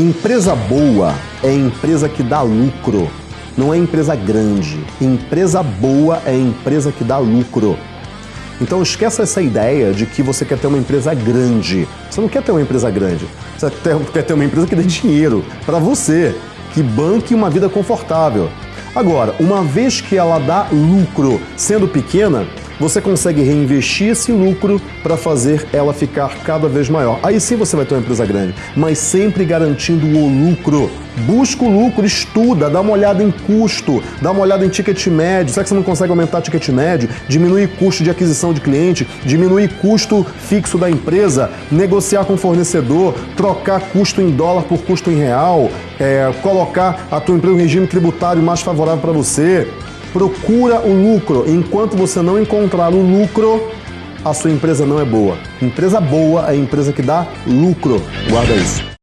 Empresa boa é empresa que dá lucro, não é empresa grande. Empresa boa é empresa que dá lucro. Então esqueça essa ideia de que você quer ter uma empresa grande. Você não quer ter uma empresa grande. Você quer ter uma empresa que dê dinheiro para você, que banque uma vida confortável. Agora, uma vez que ela dá lucro sendo pequena, você consegue reinvestir esse lucro para fazer ela ficar cada vez maior. Aí sim você vai ter uma empresa grande, mas sempre garantindo o lucro. Busca o lucro, estuda, dá uma olhada em custo, dá uma olhada em ticket médio. Será que você não consegue aumentar ticket médio? Diminuir custo de aquisição de cliente, diminuir custo fixo da empresa, negociar com o fornecedor, trocar custo em dólar por custo em real, é, colocar a tua empresa em regime tributário mais favorável para você, Procura o lucro. Enquanto você não encontrar o lucro, a sua empresa não é boa. Empresa boa é empresa que dá lucro. Guarda isso.